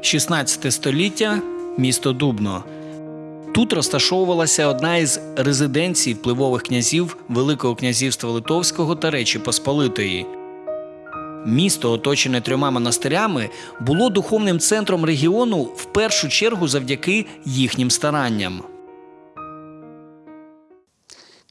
16 століття місто Дубно. Тут розташовувалася одна із резиденцій впливових князів Великого князівства Литовського та Речі Посполитої. Місто, оточене трьома монастирями, було духовним центром регіону в першу чергу завдяки їхнім старанням.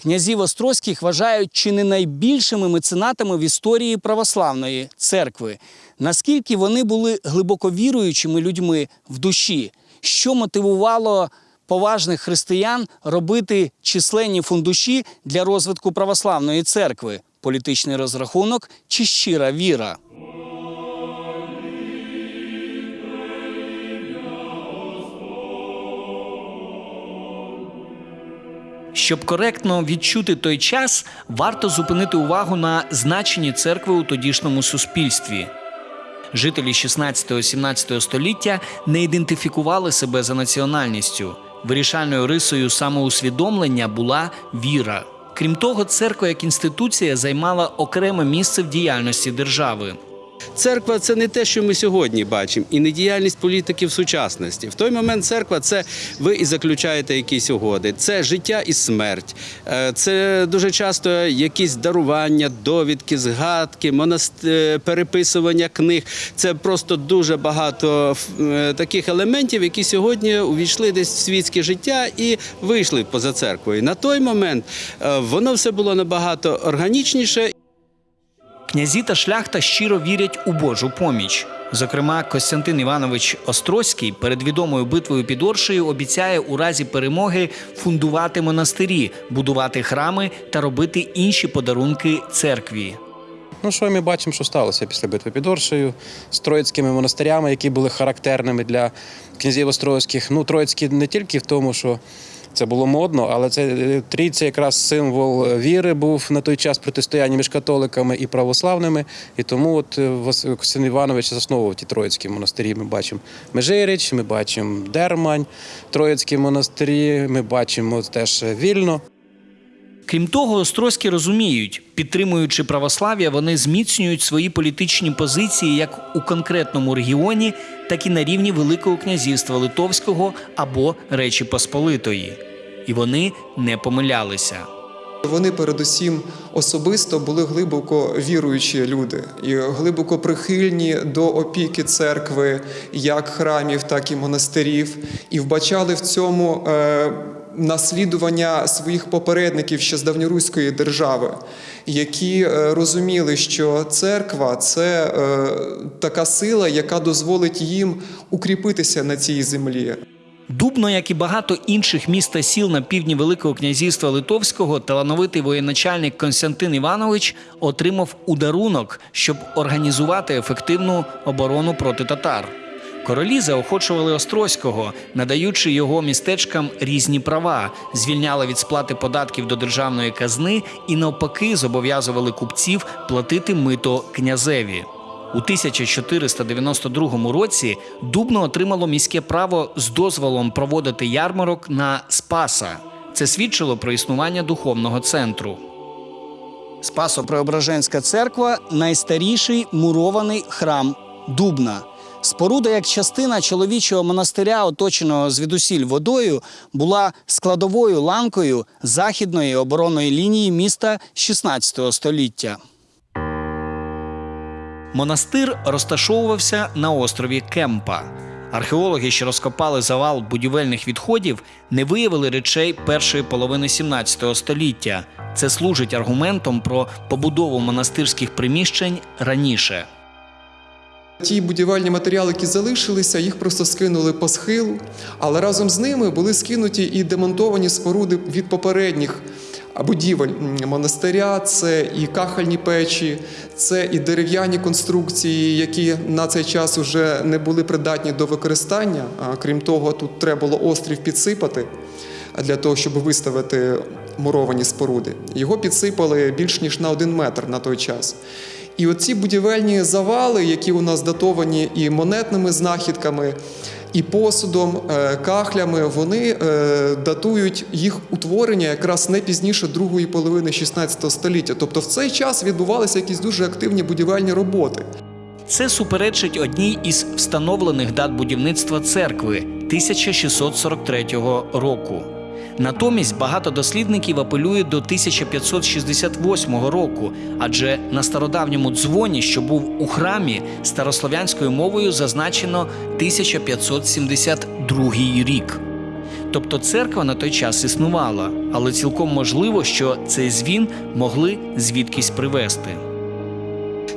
Князів Острозьких вважають чи не найбільшими меценатами в історії православної церкви. Наскільки вони були глибоко віруючими людьми в душі, що мотивувало поважних християн робити численні фундуші для розвитку православної церкви, політичний розрахунок чи щира віра. Щоб коректно відчути той час, варто зупинити увагу на значенні церкви у тодішньому суспільстві. Жителі 16-17 століття не ідентифікували себе за національністю. Вирішальною рисою самоусвідомлення була віра. Крім того, церква як інституція займала окреме місце в діяльності держави. Церква це не те, що ми сьогодні бачимо, і не діяльність політиків сучасності. В той момент церква це ви і заключаєте якісь угоди. Це життя і смерть. Е, Це дуже часто якісь дарування, довідки, згадки, монаст... е, переписування книг. Це просто дуже багато е, таких елементів, які сьогодні увійшли десь в світське життя і вийшли поза церквою. На той момент воно все було набагато органічніше Князі та шляхта щиро вірять у Божу поміч. Зокрема, Костянтин Іванович Острозький перед відомою битвою під Оршею обіцяє у разі перемоги фундувати монастирі, будувати храми та робити інші подарунки церкві. Ну, що ми бачимо, що сталося після битви під Оршею з троїцькими монастирями, які були характерними для князів Острозьких. Ну, троїцькі не тільки в тому, що це було модно, але це е, трійця якраз символ віри був на той час протистояння між католиками і православними. І тому от е, Костянтин Іванович засновував ті троїцькі монастирі. Ми бачимо Межирич, ми бачимо Дермань, Троїцькі монастирі, ми бачимо теж Вільно. Крім того, Острозькі розуміють, підтримуючи православ'я, вони зміцнюють свої політичні позиції як у конкретному регіоні, так і на рівні Великого князівства Литовського або Речі Посполитої. І вони не помилялися. Вони передусім особисто були глибоко віруючі люди і глибоко прихильні до опіки церкви, як храмів, так і монастирів, і вбачали в цьому е, наслідування своїх попередників ще з давньоруської держави, які е, розуміли, що церква це е, така сила, яка дозволить їм укріпитися на цій землі. Дубно, як і багато інших міст та сіл на півдні Великого князівства Литовського, талановитий воєначальник Константин Іванович отримав ударунок, щоб організувати ефективну оборону проти татар. Королі заохочували Острозького, надаючи його містечкам різні права, звільняли від сплати податків до державної казни і навпаки зобов'язували купців платити мито князеві. У 1492 році Дубно отримало міське право з дозволом проводити ярмарок на Спаса. Це свідчило про існування духовного центру. Спасо-Преображенська церква найстаріший мурований храм Дубна. Споруда як частина чоловічого монастиря, оточеного звідусіль водою, була складовою ланкою західної оборонної лінії міста 16 століття. Монастир розташовувався на острові Кемпа. Археологи, що розкопали завал будівельних відходів, не виявили речей першої половини 17 століття. Це служить аргументом про побудову монастирських приміщень раніше. Ті будівельні матеріали, які залишилися, їх просто скинули по схилу, але разом з ними були скинуті і демонтовані споруди від попередніх будівель монастиря. Це і кахальні печі, це і дерев'яні конструкції, які на цей час вже не були придатні до використання. Крім того, тут треба було острів підсипати для того, щоб виставити муровані споруди. Його підсипали більш ніж на один метр на той час. І оці будівельні завали, які у нас датовані і монетними знахідками, і посудом, е, кахлями, вони е, датують їх утворення якраз не пізніше другої половини 16 століття. Тобто в цей час відбувалися якісь дуже активні будівельні роботи. Це суперечить одній із встановлених дат будівництва церкви 1643 року. Натомість багато дослідників апелюють до 1568 року, адже на стародавньому дзвоні, що був у храмі, старослов'янською мовою зазначено 1572 рік. Тобто церква на той час існувала, але цілком можливо, що цей звін могли звідкись привезти.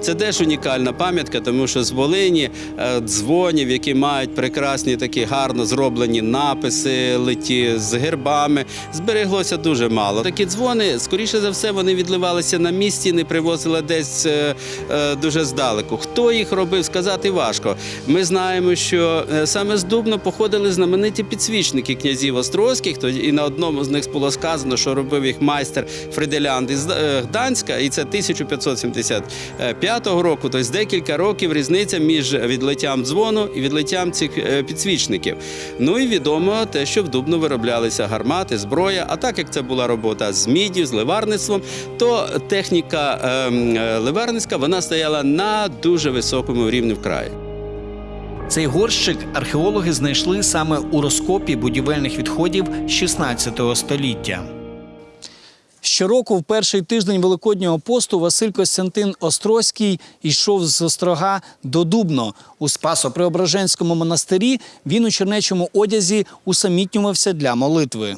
Це теж унікальна пам'ятка, тому що з Волині е, дзвонів, які мають прекрасні такі гарно зроблені написи, литі з гербами, збереглося дуже мало. Такі дзвони, скоріше за все, вони відливалися на місці, не привозили десь е, е, дуже здалеку. Хто їх робив, сказати важко. Ми знаємо, що саме з Дубно походили знамениті підсвічники князів Острозьких. і на одному з них було сказано, що робив їх майстер Фриделянд із Гданська, і це 1575 року. Тобто декілька років різниця між відлиттям дзвону і відлиттям цих е, підсвічників. Ну і відомо те, що в Дубно вироблялися гармати, зброя. А так як це була робота з міддю, з ливарництвом, то техніка ем, е, ливарницька вона стояла на дуже високому рівні в краї. Цей горщик археологи знайшли саме у розкопі будівельних відходів 16 століття. Щороку, в перший тиждень Великоднього посту, Василь Костянтин Острозький йшов з Острога до Дубно. У Спасо-Преображенському монастирі він у чернечому одязі усамітнювався для молитви.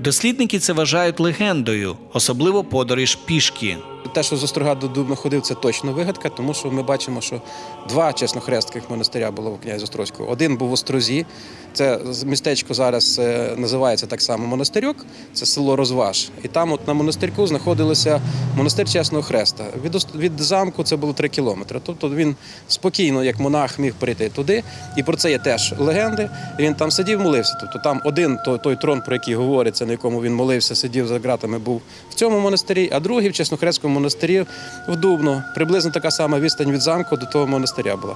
Дослідники це вважають легендою, особливо подорож пішки. Те, що з Острога до Дубна ходив, це точно вигадка, тому що ми бачимо, що два чеснохрестких монастиря було в князі Острозького. Один був в Острозі, це містечко зараз е, називається так само монастирьок, це село Розваж. І там, от на монастирку, знаходилося монастир Чесного Хреста. Від, від замку це було три кілометри. Тобто він спокійно, як монах, міг прийти туди. І про це є теж легенди. І він там сидів, молився. Тобто там один той трон, про який говориться, на якому він молився, сидів за ґратами, був в цьому монастирі, а другий в Чеснохрестському монастирі в Дубно. Приблизно така сама відстань від замку до того монастиря була.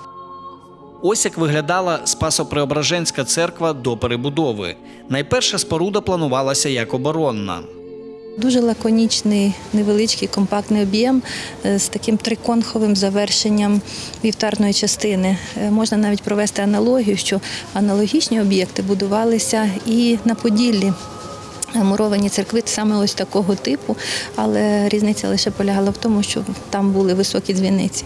Ось як виглядала Спасо-Преображенська церква до перебудови. Найперша споруда планувалася як оборонна. Дуже лаконічний, невеличкий компактний об'єм е, з таким триконховим завершенням вівтарної частини. Е, Можна навіть провести аналогію, що аналогічні об'єкти будувалися і на Поділлі. Муровані церкви саме ось такого типу, але різниця лише полягала в тому, що там були високі дзвіниці.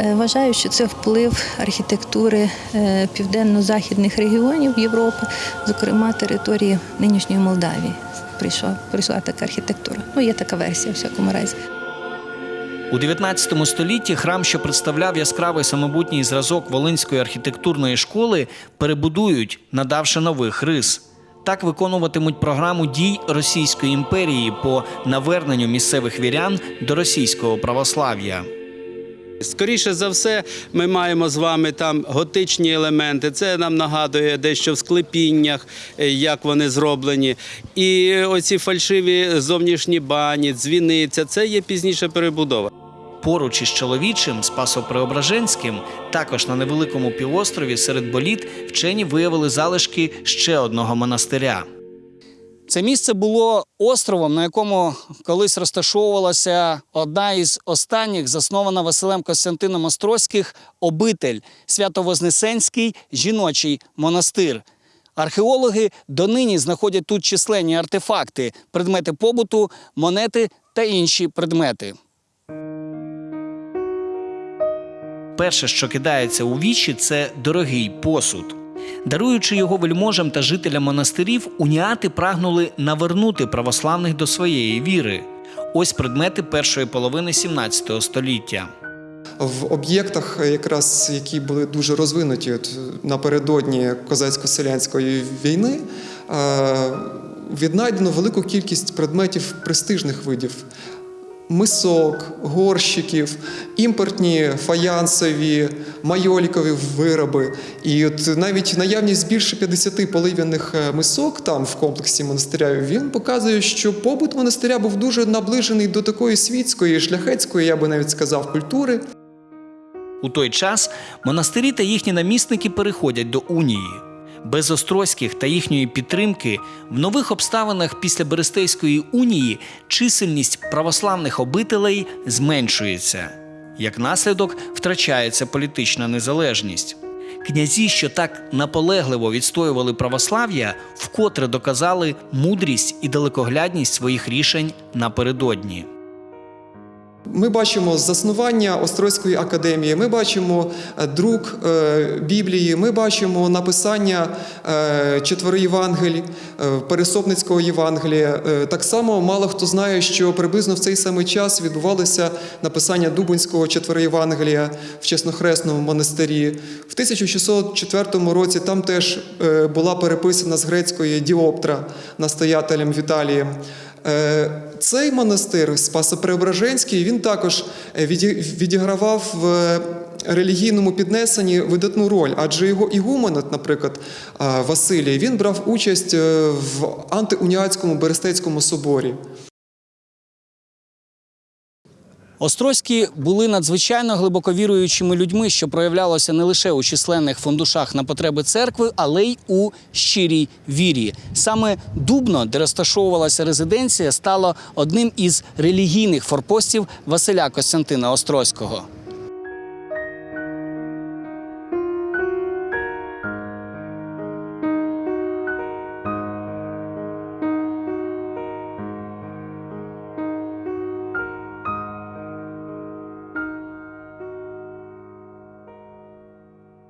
Е, Вважаю, що це вплив архітектури е, південно-західних регіонів Європи, зокрема території нинішньої Молдавії. Прийшла, прийшла така архітектура. Ну, є така версія, в всякому разі. У 19 столітті храм, що представляв яскравий самобутній зразок Волинської архітектурної школи, перебудують, надавши нових рис. Так виконуватимуть програму дій Російської імперії по наверненню місцевих вірян до російського православ'я. Скоріше за все, ми маємо з вами там готичні елементи. Це нам нагадує дещо в склепіннях, е, як вони зроблені. І оці фальшиві зовнішні бані, дзвіниця це є пізніша перебудова. Поруч із чоловічим Спасо-Преображенським, також на невеликому півострові серед боліт, вчені виявили залишки ще одного монастиря. Це місце було островом, на якому колись розташовувалася одна із останніх, заснована Василем Костянтином Острозьких, обитель Свято-Вознесенський жіночий монастир. Археологи донині знаходять тут численні артефакти, предмети побуту, монети та інші предмети. Перше, що кидається у вічі, це дорогий посуд. Даруючи його вельможам та жителям монастирів, уніати прагнули навернути православних до своєї віри. Ось предмети першої половини 17 століття. В об'єктах, е, якраз які були дуже розвинуті от, напередодні козацько-селянської війни, е, віднайдено велику кількість предметів престижних видів. Мисок, горщиків, імпортні фаянсові, майолікові вироби. І от навіть наявність більше 50 полив'яних е, мисок там в комплексі монастиря він показує, що побут монастиря був дуже наближений до такої світської, шляхетської, я би навіть сказав, культури. У той час монастирі та їхні намісники переходять до унії. Без Острозьких та їхньої підтримки в нових обставинах після Берестейської унії чисельність православних обителей зменшується. Як наслідок втрачається політична незалежність. Князі, що так наполегливо відстоювали православ'я, вкотре доказали мудрість і далекоглядність своїх рішень напередодні. Ми бачимо заснування Острозької академії, ми бачимо е, друк е, Біблії, ми бачимо написання е, четвери Євангелій, Пересопницького Євангелія. Так само мало хто знає, що приблизно в цей самий час відбувалося написання Дубинського четвери Євангелія в Чеснохресному монастирі. В 1604 році там теж була переписана з грецької Діоптра настоятелем Віталієм. Е, Цей монастир Спасо-Преображенський, він також е, відігравав в е, релігійному піднесенні видатну роль, адже його ігуменот, наприклад, Василій, він брав участь в антиуніатському Берестецькому соборі. Острозькі були надзвичайно глибоковіруючими людьми, що проявлялося не лише у численних фундушах на потреби церкви, але й у щирій вірі. Саме Дубно, де розташовувалася резиденція, стало одним із релігійних форпостів Василя Костянтина Острозького.